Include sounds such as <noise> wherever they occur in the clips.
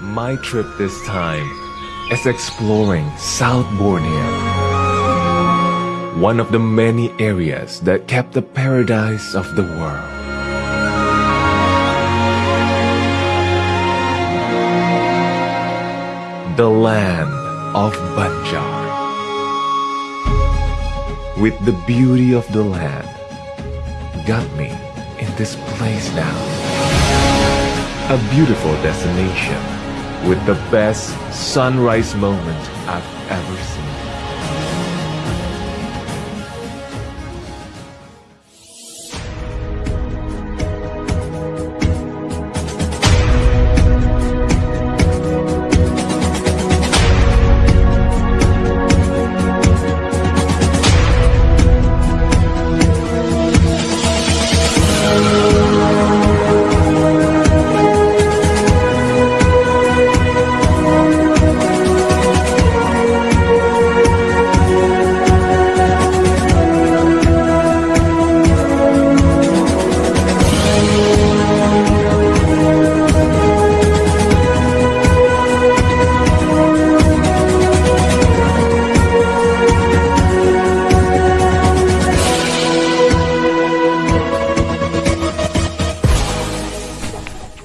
My trip this time is exploring South Borneo, one of the many areas that kept the paradise of the world. The land of Banjar. With the beauty of the land, got me in this place now. A beautiful destination with the best sunrise moment I've ever seen.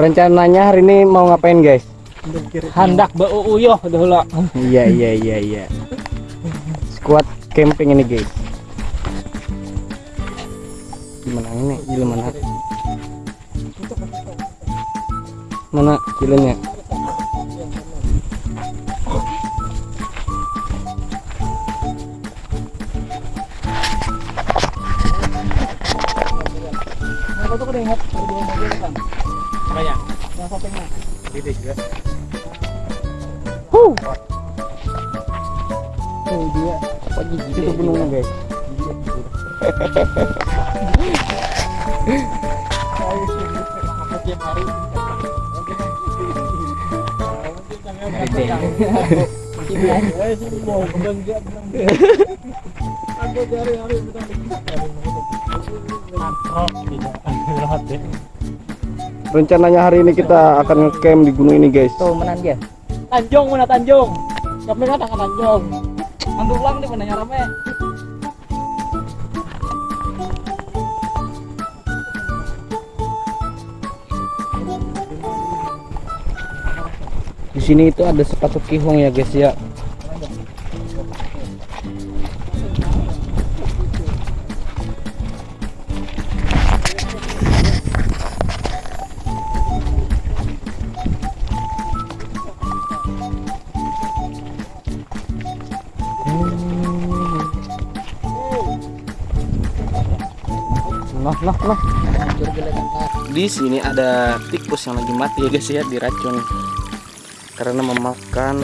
Rencananya hari ini mau ngapain guys? Hendak beuyuh dulu. Iya iya iya iya. Squad camping ini guys. Gimana ini? Gila mana? Mana kilenya? Aku tuh ada dua mobil kan. Banyak. Yang sampingnya. Gede juga. Huh. Oh dia apa gigi itu gunungnya guys? Tiap hari. Aku cari hari Rencananya hari ini kita akan ngecamp di gunung ini guys. Tuh menan dia. Tanjung mana Tanjung? Kami kan akan Tanjung. Mandu ulang nih mana rame. Di sini itu ada sepatu kihong ya guys ya. Nah, nah. Di sini ada tikus yang lagi mati ya guys ya diracun karena memakan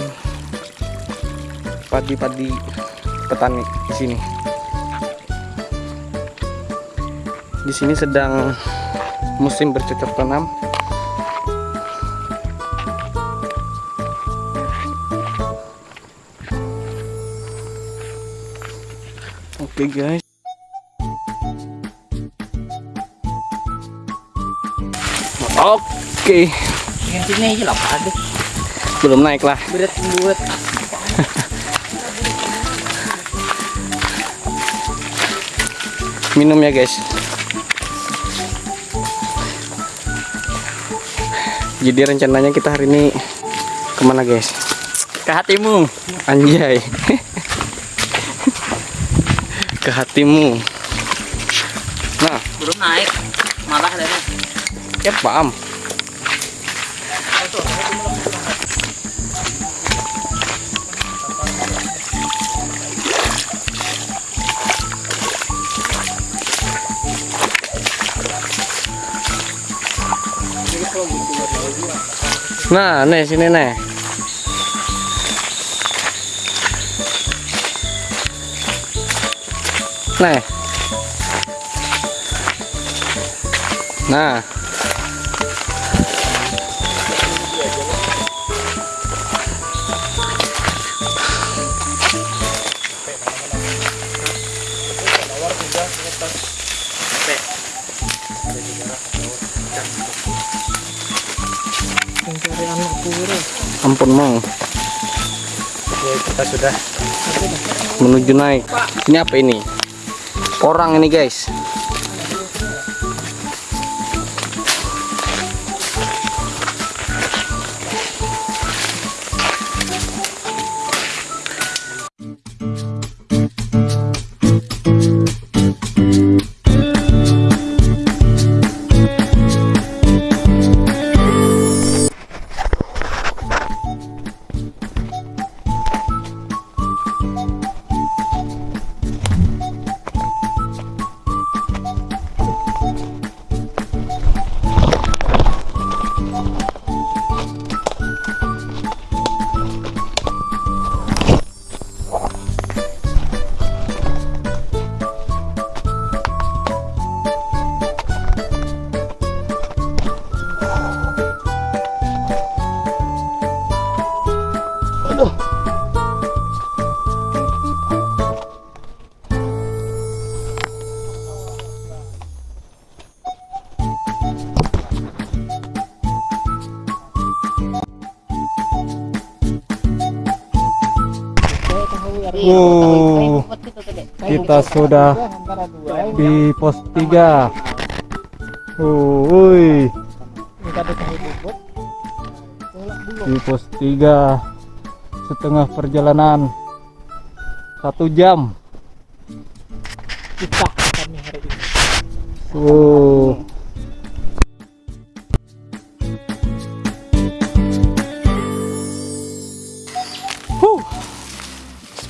padi-padi petani di sini. Di sini sedang musim bercocok tanam. Oke guys. Oke, aja lah Pak. belum naik lah. Berat buat. minum ya guys jadi rencananya kita hari ini ke mana guys ke hatimu anjay ke hatimu nah Belum naik. Malah ya paham Nah, nih sini nih. Nih. Nah. Mencari anak Ampun mau. ya kita sudah Menuju naik. Ini apa ini? Orang ini guys. Kita sudah di pos 3 Woi, di pos 3 setengah perjalanan. Satu jam. Kita kami hari ini. Oh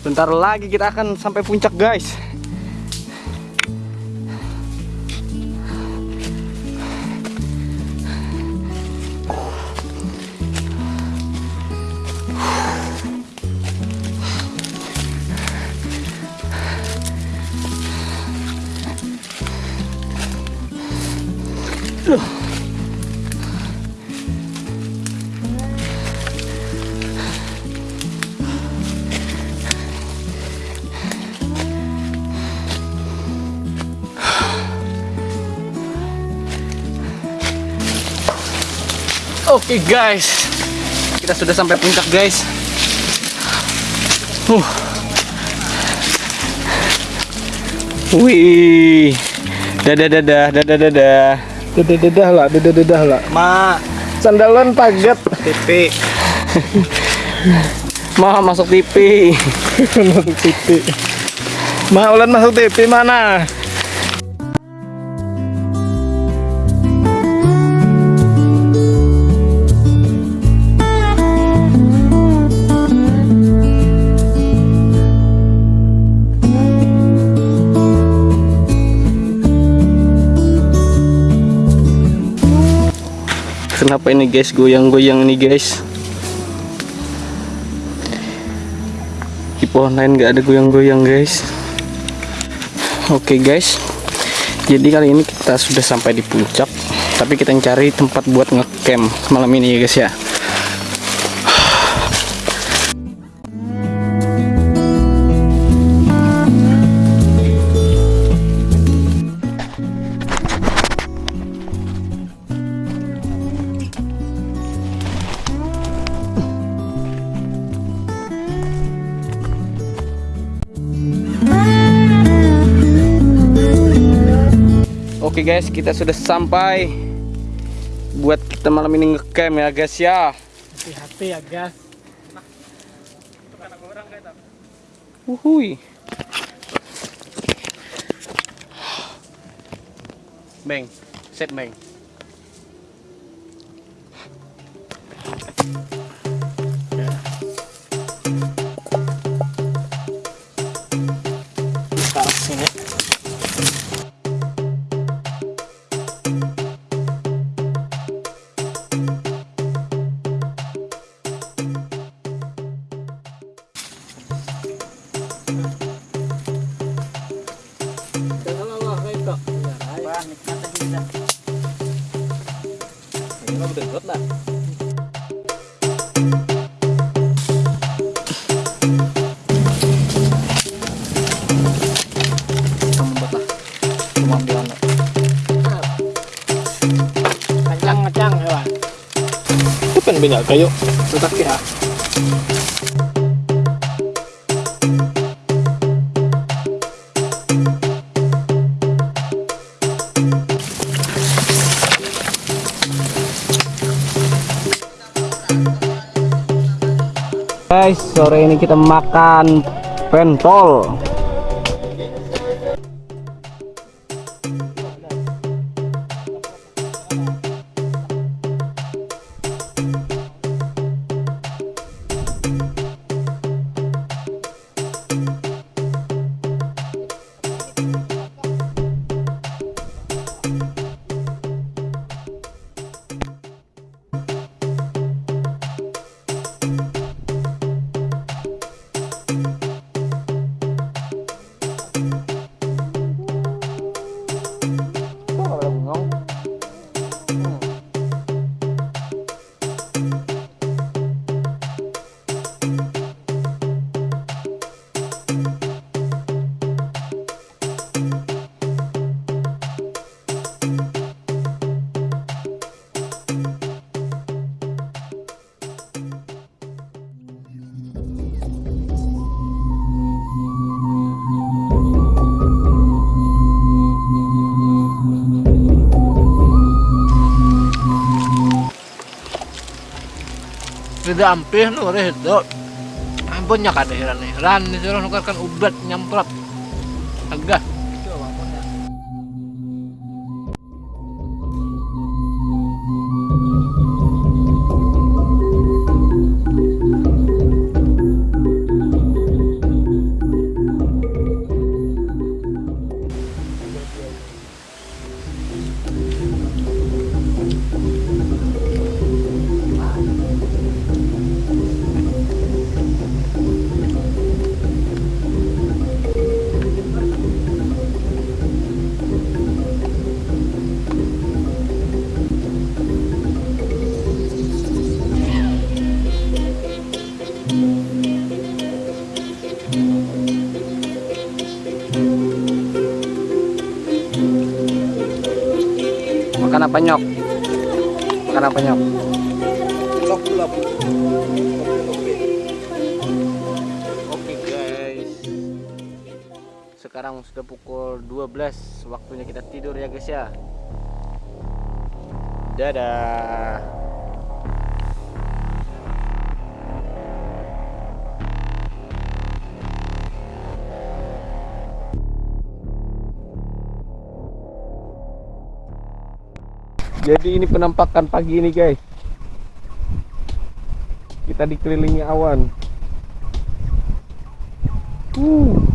Sebentar lagi kita akan sampai puncak guys. Oke guys, kita sudah sampai puncak guys. Uh. Wih, dadah dadah dadah dadah. dedah dedah lah dedah dedah lah Ma, sandalan pagat TV. <laughs> Ma masuk TV. <laughs> masuk TV Ma ulan masuk TV mana Kenapa ini guys goyang-goyang ini guys? Di pohon lain nggak ada goyang-goyang guys. Oke guys, jadi kali ini kita sudah sampai di puncak, tapi kita cari tempat buat ngecamp malam ini ya guys ya. Oke guys, kita sudah sampai buat kita malam ini ngecamp ya guys ya. hati-hati ya guys Uhui. Beng, set beng. Kan bina kayo. Tutak ya. Guys, sore ini kita makan pentol. Tidak ampih nu redo. Ampun nya kadehiran nih. Ran disuruh nukarkan ubat nyemprot. Agak. Makan apa nyok? Makan apa nyok? Lop-lop. Oke guys. Sekarang sudah pukul 12 Waktunya kita tidur ya guys ya Dadah Jadi ini penampakan pagi ini guys Kita dikelilingi awan Uh.